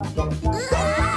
Ah!